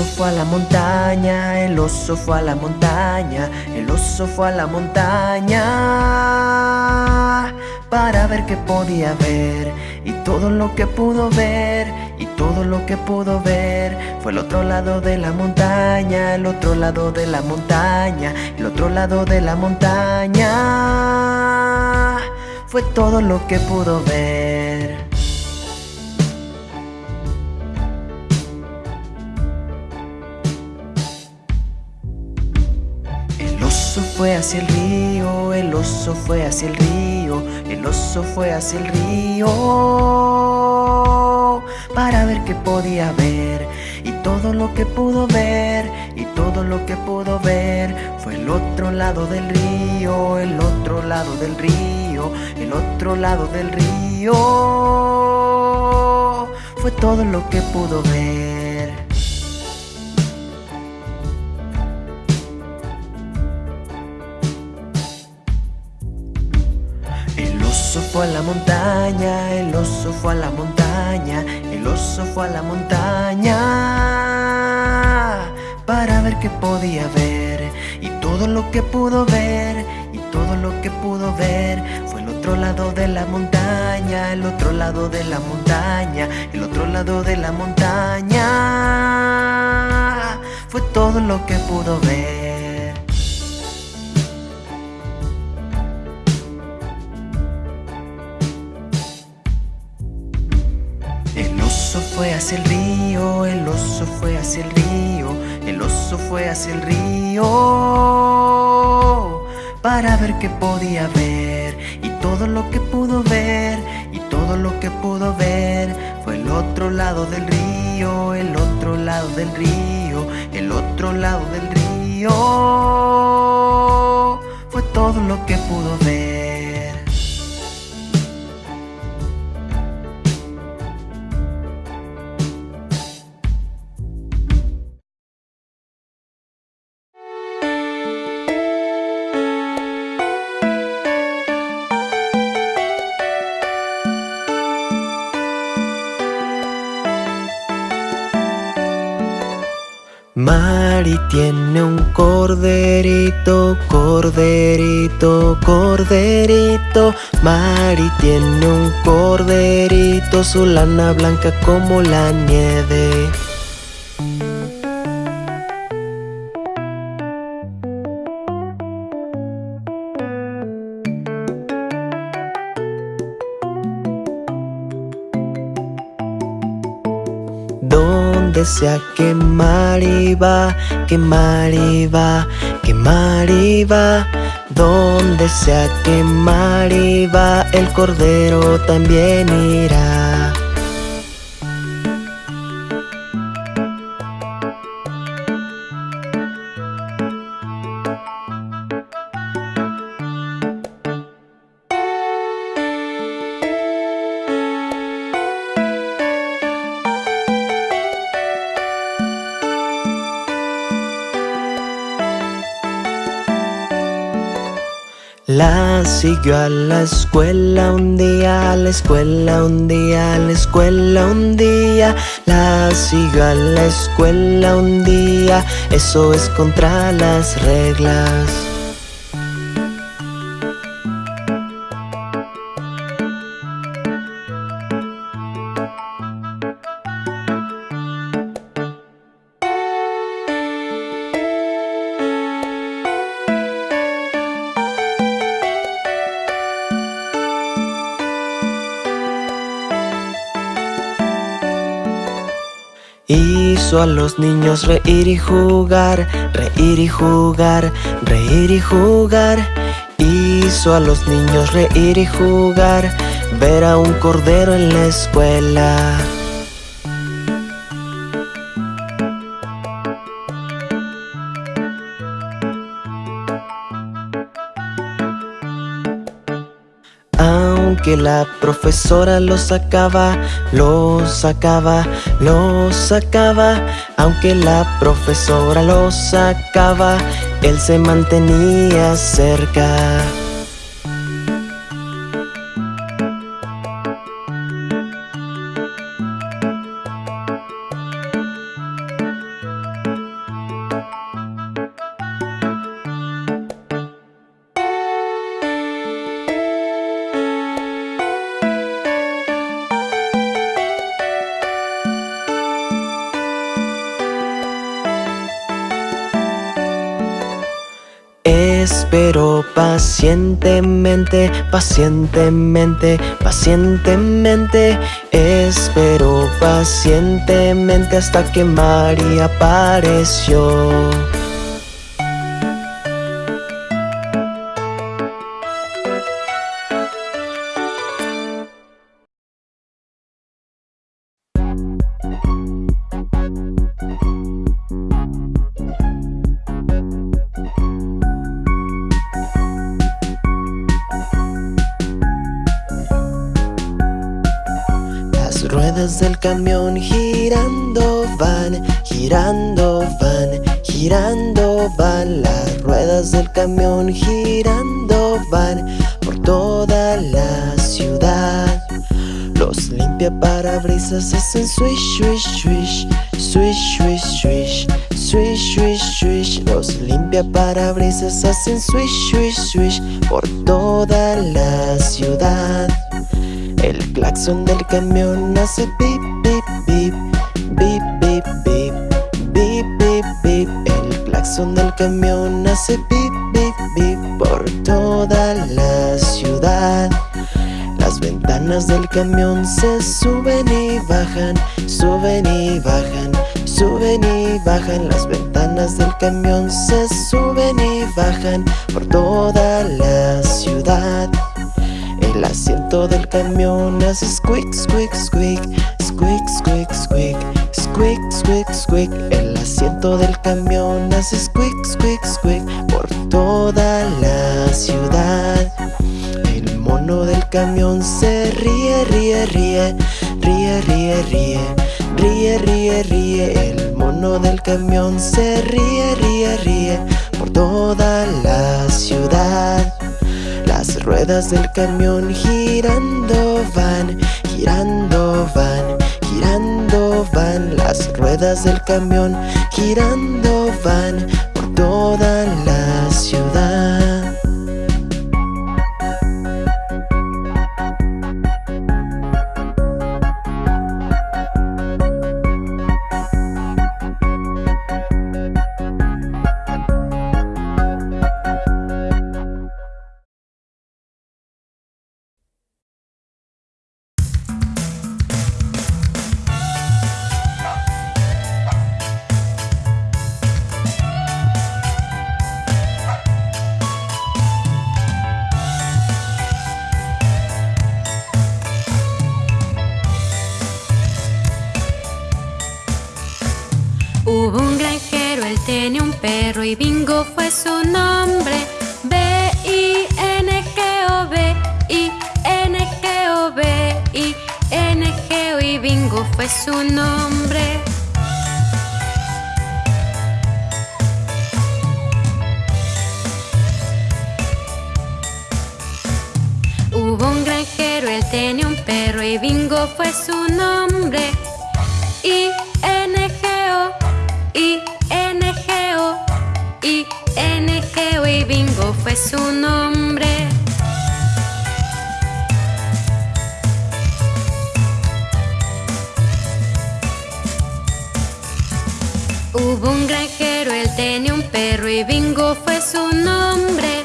oso fue a la montaña, el oso fue a la montaña, el oso fue a la montaña para ver qué podía ver y todo lo que pudo ver y todo lo que pudo ver fue el otro lado de la montaña, el otro lado de la montaña, el otro lado de la montaña fue todo lo que pudo ver. Hacia el río, el oso fue hacia el río, el oso fue hacia el río para ver qué podía ver y todo lo que pudo ver y todo lo que pudo ver fue el otro lado del río, el otro lado del río, el otro lado del río fue todo lo que pudo ver. Fue a la montaña, el oso fue a la montaña, el oso fue a la montaña para ver qué podía ver y todo lo que pudo ver y todo lo que pudo ver fue el otro lado de la montaña, el otro lado de la montaña, el otro lado de la montaña fue todo lo que pudo ver. Fue hacia el río, el oso fue hacia el río, el oso fue hacia el río para ver qué podía ver y todo lo que pudo ver y todo lo que pudo ver fue el otro lado del río, el otro lado del río, el otro lado del río fue todo lo que pudo ver. Tiene un corderito, corderito, corderito. Mari tiene un corderito, su lana blanca como la nieve. Sea que Mariva, que Mariva, que Mariva Donde sea que Mariva, el cordero también irá Siguió a la escuela un día, a la escuela un día, a la escuela un día. La siguió a la escuela un día, eso es contra las reglas Hizo a los niños reír y jugar, reír y jugar, reír y jugar. Hizo a los niños reír y jugar, ver a un cordero en la escuela. Que la profesora lo sacaba, lo sacaba, lo sacaba. Aunque la profesora lo sacaba, él se mantenía cerca. Esperó pacientemente, pacientemente, pacientemente. Esperó pacientemente hasta que María apareció del camión girando van, girando van, girando van. Las ruedas del camión girando van por toda la ciudad. Los limpia parabrisas hacen swish, swish, swish, swish, swish, swish Swish, swish, swish. Los limpia parabrisas hacen swish, swish, swish Por toda la ciudad el claxon del camión hace pip, pip, pip Bip, bip, bip Bip, bip, bip El claxon del camión hace pip, bip, bip Por toda la ciudad. Las ventanas del camión se suben y bajan Suben y bajan Suben y bajan. Las ventanas del camión se suben y bajan Por toda la ciudad el asiento del camión hace squeak, squeak, squeak Squeak, squeak, squeak Squeak, squeak, squeak El asiento del camión hace squeak, squeak, squeak Por toda la ciudad. El mono del camión se ríe, ríe, ríe Ríe, ríe, ríe Ríe, ríe, ríe. El mono del camión se ríe, ríe, ríe Por toda la ciudad ruedas del camión girando van, girando van, girando van. Las ruedas del camión girando van por toda la ciudad Su nombre. B-I-N-G-O, B-I-N-G-O, B-I-N-G-O y Bingo fue su nombre. Hubo un granjero, él tenía un perro y Bingo fue su nombre. Su nombre.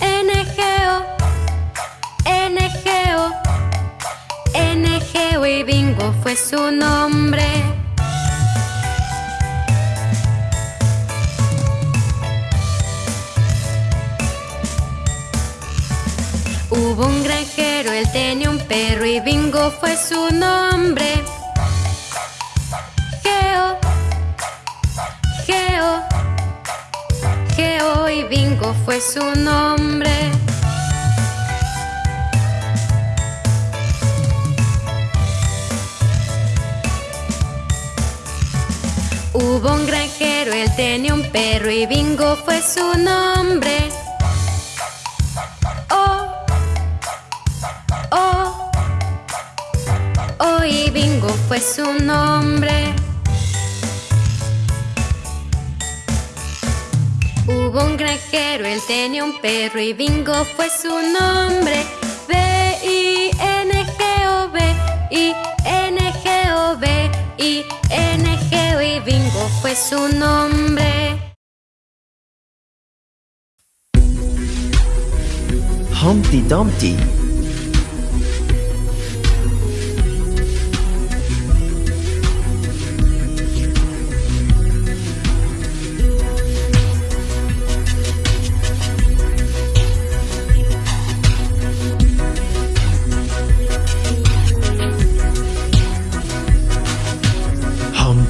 N-G-O, N-G-O, N-G-O y Bingo fue su nombre. Hubo un granjero, él tenía un perro y Bingo fue su nombre. Bingo fue su nombre. Hubo un granjero, él tenía un perro y Bingo fue su nombre. y Bingo fue su nombre. Un granjero, él tenía un perro y Bingo fue su nombre. B-I-N-G-O-B, I-N-G-O-B, I-N-G-O y Bingo fue su nombre. Humpty Dumpty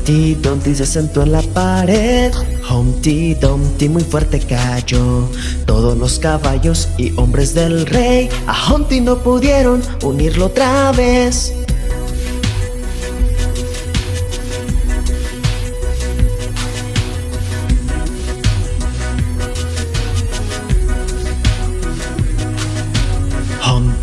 Humpty Dumpty se sentó en la pared. Humpty Dumpty muy fuerte cayó. Todos los caballos y hombres del rey A Humpty no pudieron unirlo otra vez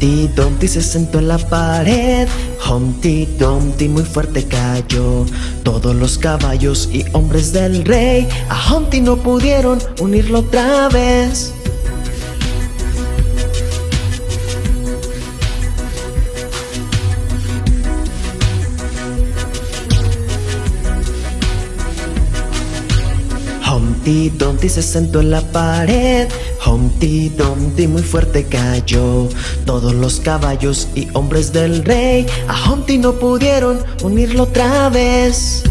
Humpty Dumpty se sentó en la pared. Humpty Dumpty muy fuerte cayó. Todos los caballos y hombres del rey A Humpty no pudieron unirlo otra vez. Humpty Dumpty se sentó en la pared Humpty Dumpty muy fuerte cayó. Todos los caballos y hombres del rey A Humpty no pudieron unirlo otra vez.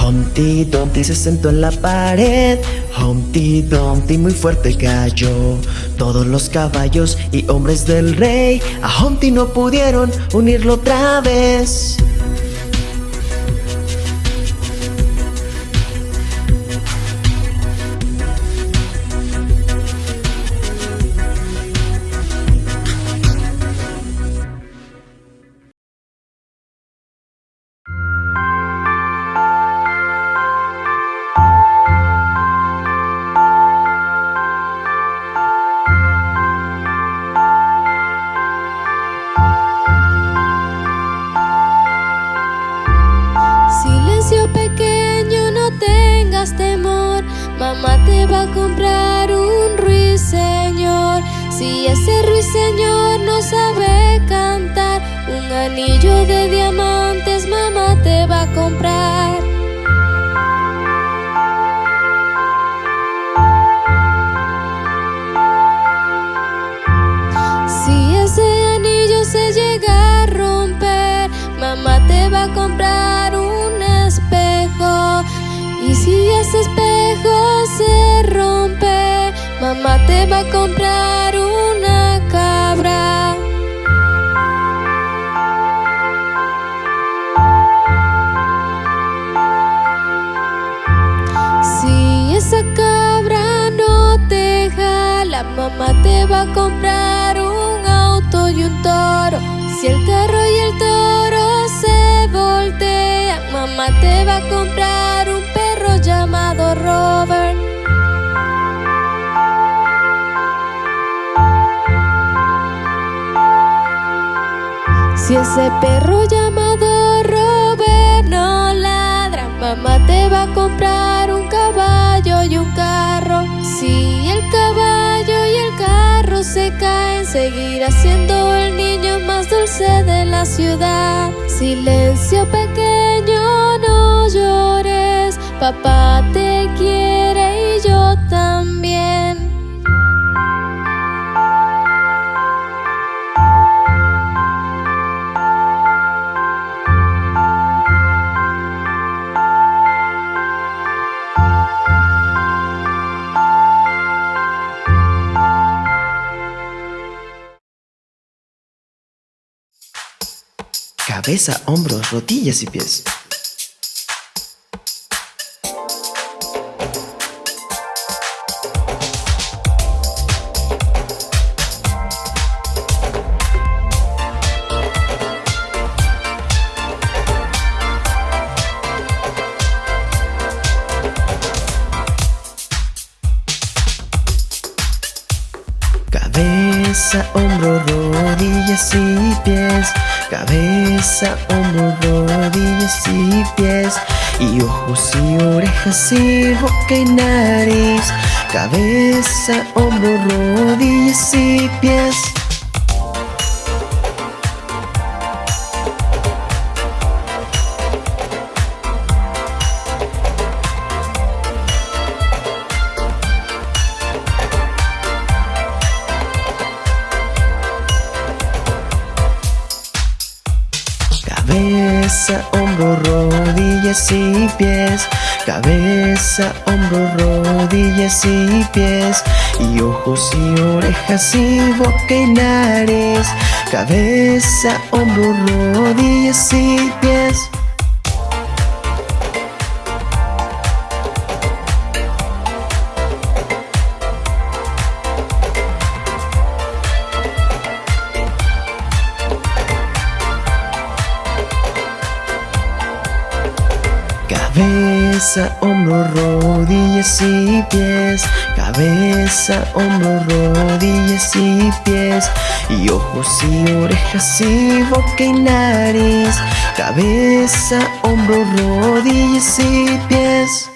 Humpty Dumpty se sentó en la pared. Humpty Dumpty muy fuerte cayó Todos los caballos y hombres del rey. A Humpty no pudieron unirlo otra vez Si ese ruiseñor no sabe cantar, un anillo de diamantes mamá te va a comprar. Si ese anillo se llega a romper, mamá te va a comprar un espejo. Y si ese espejo se rompe, mamá te va a comprar Si el carro y el toro se voltean, mamá te va a comprar un perro llamado Robert. Si ese perro llamado Robert no ladra, mamá te va a comprar un caballo y un carro. Si el caballo carro se caen, seguirá siendo el niño más dulce de la ciudad. Silencio pequeño, no llores, papá te quiere Cabeza, hombros, rodillas y pies Cabeza, hombro, rodillas y pies. Cabeza, hombro, rodillas y pies. Y ojos y orejas y boca y nariz. Cabeza, hombro, rodillas y pies Cabeza, hombro, rodillas y pies. Cabeza, hombro, rodillas y pies. Y ojos y orejas y boca y nariz. Cabeza, hombro, rodillas y pies Cabeza, hombro, rodillas y pies. Cabeza, hombro, rodillas y pies. Y ojos y orejas y boca y nariz. Cabeza, hombro, rodillas y pies